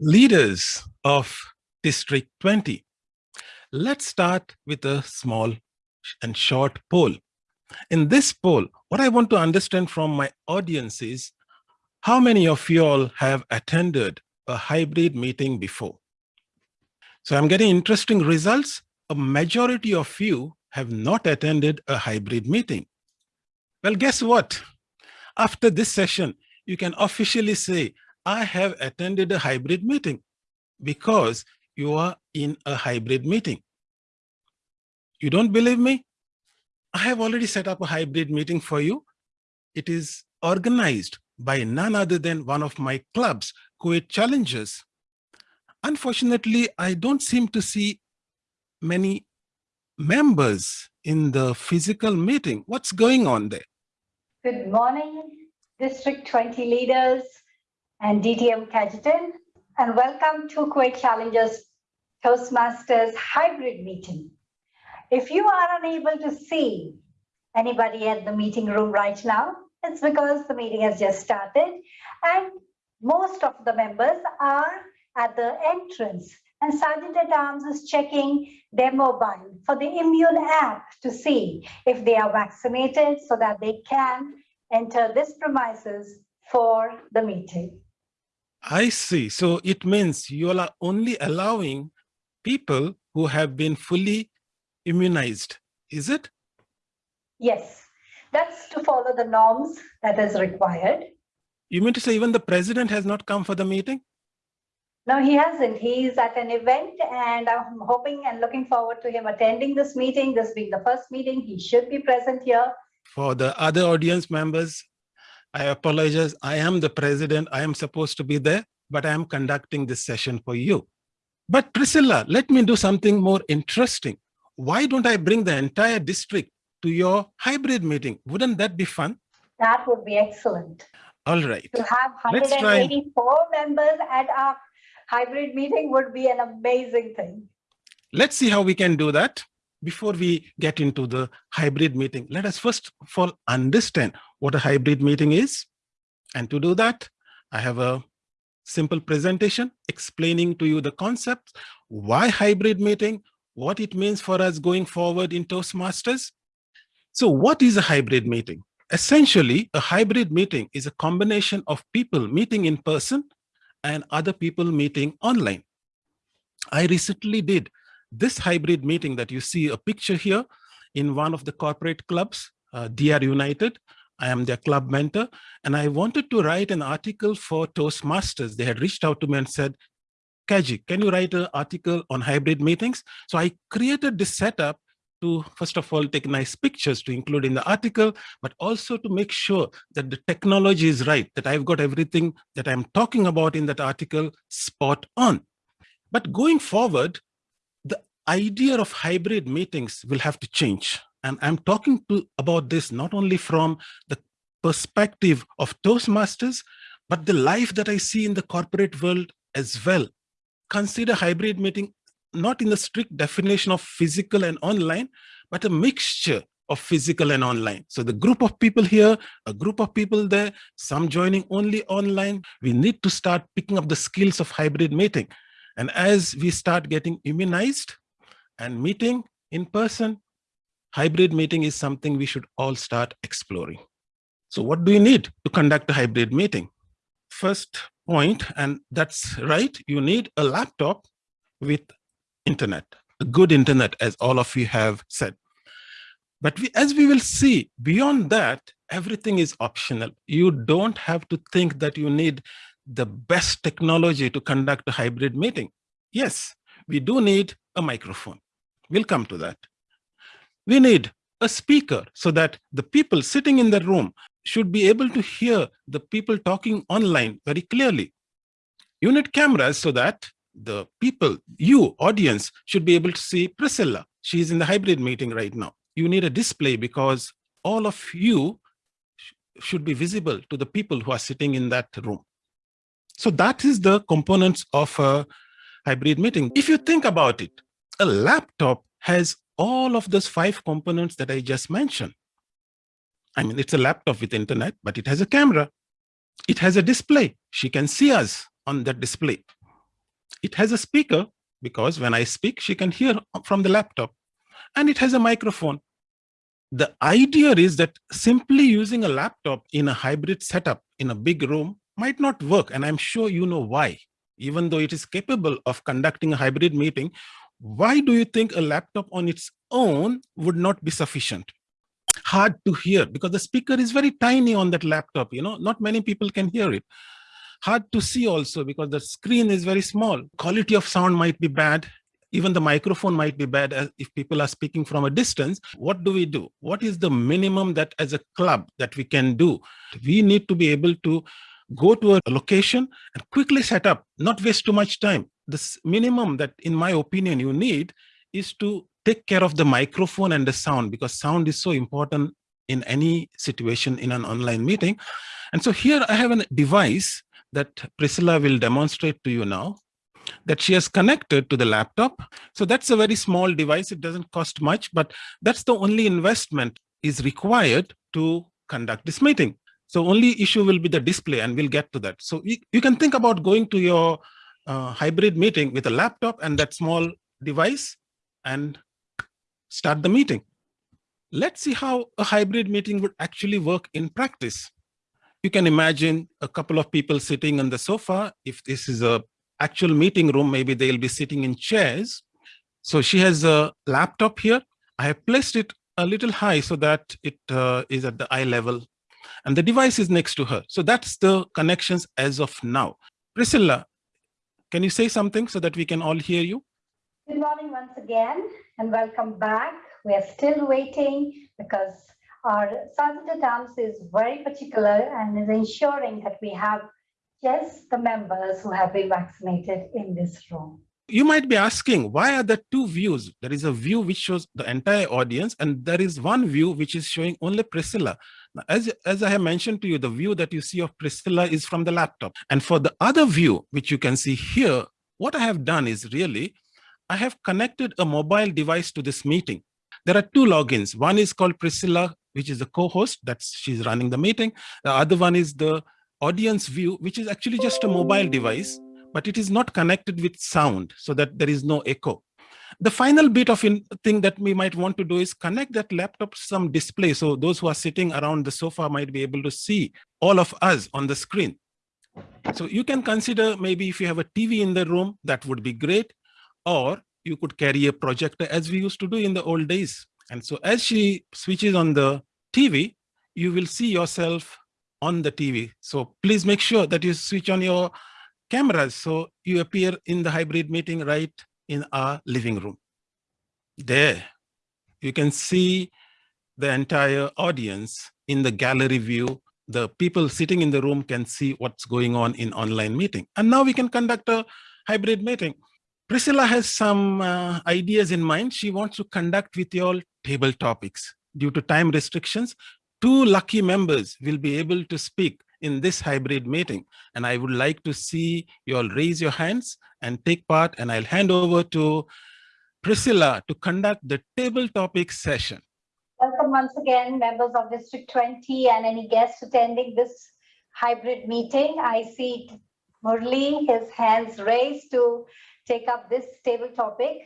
leaders of District 20. Let's start with a small and short poll. In this poll, what I want to understand from my audience is how many of you all have attended a hybrid meeting before? So I'm getting interesting results. A majority of you have not attended a hybrid meeting. Well, guess what? After this session, you can officially say, I have attended a hybrid meeting because you are in a hybrid meeting. You don't believe me? I have already set up a hybrid meeting for you. It is organized by none other than one of my clubs, Kuwait Challengers. Unfortunately, I don't seem to see many members in the physical meeting. What's going on there? Good morning, District 20 leaders and DTM Cajetan, and welcome to Kuwait Challengers Toastmasters hybrid meeting. If you are unable to see anybody at the meeting room right now, it's because the meeting has just started and most of the members are at the entrance and Sergeant at Arms is checking their mobile for the immune app to see if they are vaccinated so that they can enter this premises for the meeting. I see. So it means you are only allowing people who have been fully immunized, is it? Yes, that's to follow the norms that is required. You mean to say even the president has not come for the meeting? No, he hasn't. He's at an event and I'm hoping and looking forward to him attending this meeting. This being the first meeting, he should be present here. For the other audience members, I apologize. I am the president. I am supposed to be there, but I am conducting this session for you. But Priscilla, let me do something more interesting. Why don't I bring the entire district to your hybrid meeting? Wouldn't that be fun? That would be excellent. All right. To have 184 members at our hybrid meeting would be an amazing thing. Let's see how we can do that. Before we get into the hybrid meeting, let us first of all understand what a hybrid meeting is. And to do that, I have a simple presentation explaining to you the concepts, why hybrid meeting, what it means for us going forward in Toastmasters. So what is a hybrid meeting? Essentially, a hybrid meeting is a combination of people meeting in person and other people meeting online. I recently did this hybrid meeting that you see a picture here in one of the corporate clubs, uh, DR United. I am their club mentor, and I wanted to write an article for Toastmasters. They had reached out to me and said, Kaji, can you write an article on hybrid meetings? So I created this setup to, first of all, take nice pictures to include in the article, but also to make sure that the technology is right, that I've got everything that I'm talking about in that article spot on. But going forward, idea of hybrid meetings will have to change. And I'm talking to about this not only from the perspective of Toastmasters, but the life that I see in the corporate world as well. Consider hybrid meeting not in the strict definition of physical and online, but a mixture of physical and online. So the group of people here, a group of people there, some joining only online, we need to start picking up the skills of hybrid meeting. And as we start getting immunized and meeting in person, hybrid meeting is something we should all start exploring. So what do you need to conduct a hybrid meeting? First point, and that's right, you need a laptop with internet, a good internet, as all of you have said. But we, as we will see, beyond that, everything is optional. You don't have to think that you need the best technology to conduct a hybrid meeting. Yes, we do need a microphone. We'll come to that. We need a speaker so that the people sitting in the room should be able to hear the people talking online very clearly. You need cameras so that the people, you, audience, should be able to see Priscilla. She's in the hybrid meeting right now. You need a display because all of you should be visible to the people who are sitting in that room. So that is the components of a hybrid meeting. If you think about it, a laptop has all of those five components that I just mentioned. I mean, it's a laptop with internet, but it has a camera. It has a display. She can see us on that display. It has a speaker because when I speak, she can hear from the laptop and it has a microphone. The idea is that simply using a laptop in a hybrid setup in a big room might not work. And I'm sure you know why. Even though it is capable of conducting a hybrid meeting, why do you think a laptop on its own would not be sufficient? Hard to hear because the speaker is very tiny on that laptop, you know, not many people can hear it. Hard to see also because the screen is very small. Quality of sound might be bad. Even the microphone might be bad if people are speaking from a distance. What do we do? What is the minimum that as a club that we can do? We need to be able to go to a location and quickly set up, not waste too much time. The minimum that, in my opinion, you need is to take care of the microphone and the sound because sound is so important in any situation in an online meeting. And so here I have a device that Priscilla will demonstrate to you now that she has connected to the laptop. So that's a very small device. It doesn't cost much, but that's the only investment is required to conduct this meeting. So only issue will be the display and we'll get to that. So you, you can think about going to your uh, hybrid meeting with a laptop and that small device and start the meeting. Let's see how a hybrid meeting would actually work in practice. You can imagine a couple of people sitting on the sofa. If this is a actual meeting room, maybe they'll be sitting in chairs. So she has a laptop here. I have placed it a little high so that it uh, is at the eye level and the device is next to her. So that's the connections as of now. Priscilla, can you say something so that we can all hear you? Good morning once again and welcome back. We are still waiting because our Sergeant at Arms is very particular and is ensuring that we have just the members who have been vaccinated in this room. You might be asking, why are there two views? There is a view which shows the entire audience, and there is one view which is showing only Priscilla. As, as I have mentioned to you, the view that you see of Priscilla is from the laptop. And for the other view, which you can see here, what I have done is really, I have connected a mobile device to this meeting. There are two logins. One is called Priscilla, which is the co-host, that's she's running the meeting. The other one is the audience view, which is actually just a mobile device, but it is not connected with sound so that there is no echo. The final bit of thing that we might want to do is connect that laptop to some display. So those who are sitting around the sofa might be able to see all of us on the screen. So you can consider maybe if you have a TV in the room, that would be great. Or you could carry a projector as we used to do in the old days. And so as she switches on the TV, you will see yourself on the TV. So please make sure that you switch on your cameras so you appear in the hybrid meeting right in our living room. There, you can see the entire audience in the gallery view. The people sitting in the room can see what's going on in online meeting. And now we can conduct a hybrid meeting. Priscilla has some uh, ideas in mind. She wants to conduct with you all table topics. Due to time restrictions, two lucky members will be able to speak in this hybrid meeting. And I would like to see you all raise your hands and take part. And I'll hand over to Priscilla to conduct the table topic session. Welcome once again, members of District 20 and any guests attending this hybrid meeting. I see Murli, his hands raised to take up this table topic.